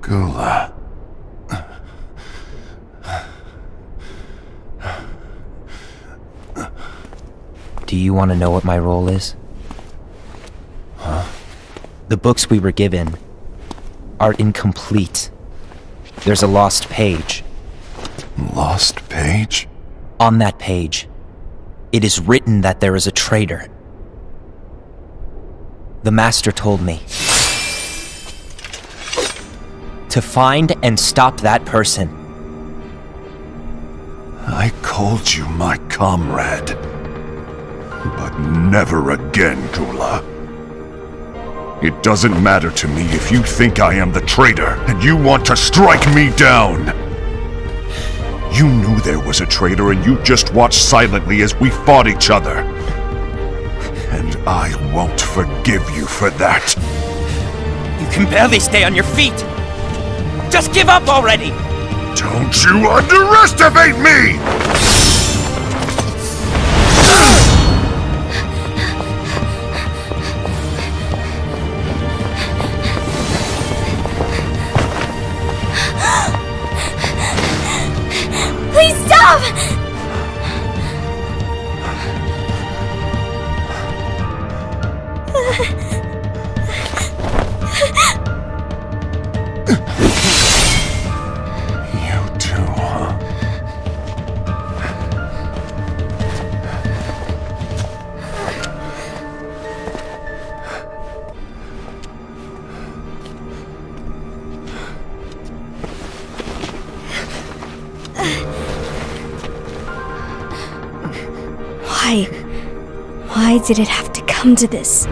Gula. Do you want to know what my role is? Huh? The books we were given are incomplete. There's a lost page. Lost page? On that page, it is written that there is a traitor. The Master told me to find and stop that person. I called you my comrade. But never again, Gula. It doesn't matter to me if you think I am the traitor and you want to strike me down. You knew there was a traitor and you just watched silently as we fought each other. I won't forgive you for that. You can barely stay on your feet. Just give up already! Don't you underestimate me! Why? Why did it have to come to this?